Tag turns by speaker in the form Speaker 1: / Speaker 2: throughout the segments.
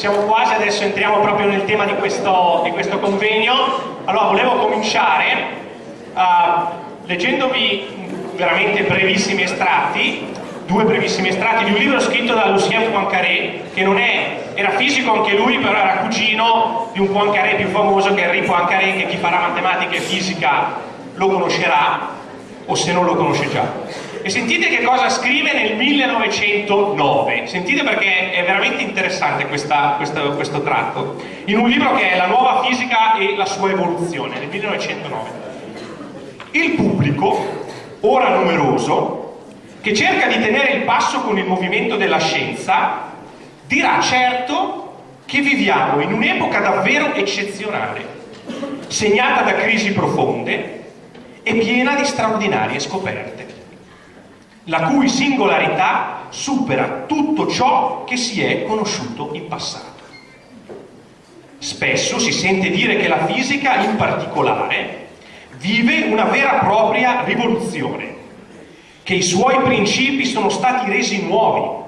Speaker 1: siamo quasi, adesso entriamo proprio nel tema di questo, di questo convegno. Allora, volevo cominciare uh, leggendovi veramente brevissimi estratti, due brevissimi estratti di un libro scritto da Lucien Poincaré, che non è, era fisico anche lui, però era cugino di un Poincaré più famoso che è Henri Poincaré, che chi farà matematica e fisica lo conoscerà, o se non lo conosce già e sentite che cosa scrive nel 1909 sentite perché è veramente interessante questa, questa, questo tratto. In un libro che è La nuova fisica e la sua evoluzione nel 1909 il pubblico ora numeroso che cerca di tenere il passo con il movimento della scienza dirà certo che viviamo in un'epoca davvero eccezionale segnata da crisi profonde e piena di straordinarie scoperte la cui singolarità supera tutto ciò che si è conosciuto in passato. Spesso si sente dire che la fisica in particolare vive una vera e propria rivoluzione, che i suoi principi sono stati resi nuovi,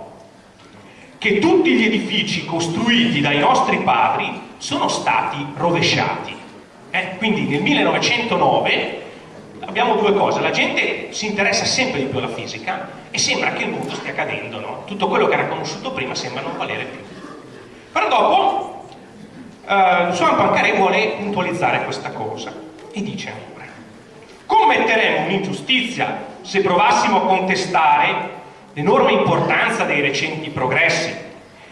Speaker 1: che tutti gli edifici costruiti dai nostri padri sono stati rovesciati. Eh? Quindi nel 1909 abbiamo due cose, la gente si interessa sempre di più alla fisica e sembra che il mondo stia cadendo, no? tutto quello che era conosciuto prima sembra non valere più. Però dopo eh, Suan Pancare vuole puntualizzare questa cosa e dice ancora, commetteremo un'ingiustizia se provassimo a contestare l'enorme importanza dei recenti progressi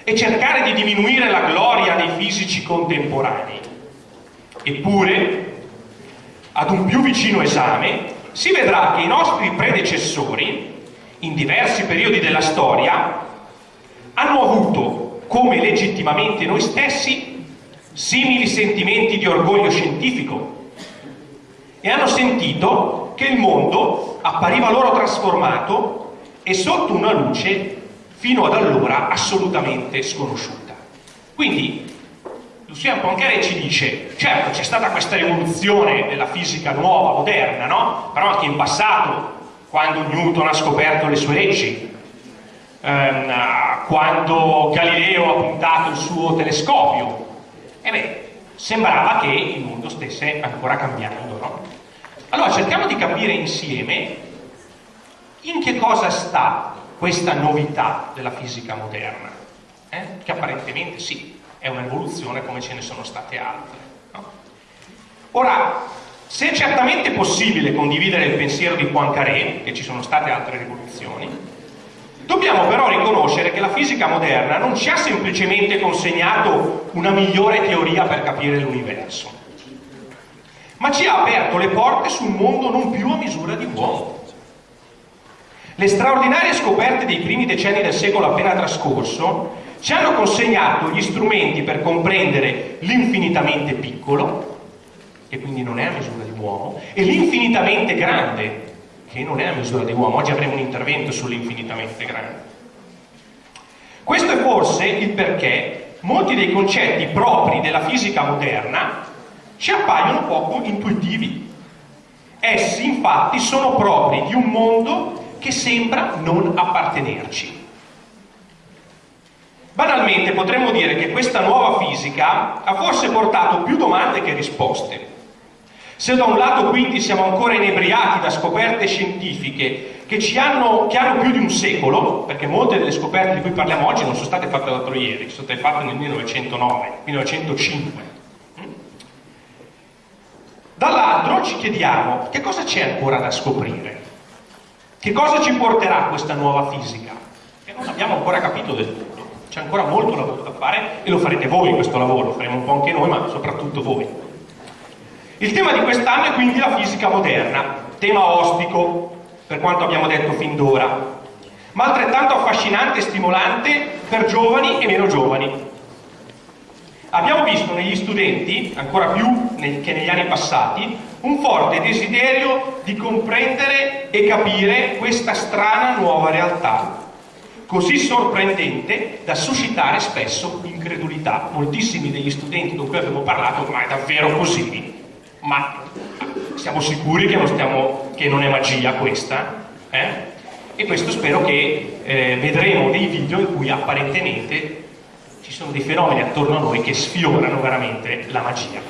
Speaker 1: e cercare di diminuire la gloria dei fisici contemporanei. Eppure, ad un più vicino esame, si vedrà che i nostri predecessori, in diversi periodi della storia, hanno avuto, come legittimamente noi stessi, simili sentimenti di orgoglio scientifico e hanno sentito che il mondo appariva loro trasformato e sotto una luce fino ad allora assolutamente sconosciuta. Quindi Lucien Poincaré ci dice, certo c'è stata questa evoluzione della fisica nuova, moderna, no? Però anche in passato, quando Newton ha scoperto le sue leggi, ehm, quando Galileo ha puntato il suo telescopio, e beh, sembrava che il mondo stesse ancora cambiando, no? Allora cerchiamo di capire insieme in che cosa sta questa novità della fisica moderna, eh? che apparentemente sì, è un'evoluzione come ce ne sono state altre. No? Ora, se è certamente possibile condividere il pensiero di Poincaré, che ci sono state altre rivoluzioni, dobbiamo però riconoscere che la fisica moderna non ci ha semplicemente consegnato una migliore teoria per capire l'universo, ma ci ha aperto le porte su un mondo non più a misura di uomo. Le straordinarie scoperte dei primi decenni del secolo appena trascorso ci hanno consegnato gli strumenti per comprendere l'infinitamente piccolo, che quindi non è a misura di uomo, e l'infinitamente grande, che non è a misura di uomo. Oggi avremo un intervento sull'infinitamente grande. Questo è forse il perché molti dei concetti propri della fisica moderna ci appaiono poco intuitivi. Essi infatti sono propri di un mondo che sembra non appartenerci. Banalmente potremmo dire che questa nuova fisica ha forse portato più domande che risposte. Se da un lato quindi siamo ancora inebriati da scoperte scientifiche che ci hanno, che hanno più di un secolo, perché molte delle scoperte di cui parliamo oggi non sono state fatte l'altro ieri, sono state fatte nel 1909, 1905. Dall'altro ci chiediamo che cosa c'è ancora da scoprire? Che cosa ci porterà questa nuova fisica? Che non abbiamo ancora capito del tutto. C'è ancora molto lavoro da fare e lo farete voi questo lavoro, lo faremo un po' anche noi, ma soprattutto voi. Il tema di quest'anno è quindi la fisica moderna, tema ostico per quanto abbiamo detto fin d'ora, ma altrettanto affascinante e stimolante per giovani e meno giovani. Abbiamo visto negli studenti, ancora più che negli anni passati, un forte desiderio di comprendere e capire questa strana nuova realtà così sorprendente da suscitare spesso incredulità. Moltissimi degli studenti con cui abbiamo parlato, ma è davvero così? Ma siamo sicuri che non, stiamo, che non è magia questa? Eh? E questo spero che eh, vedremo dei video in cui apparentemente ci sono dei fenomeni attorno a noi che sfiorano veramente la magia.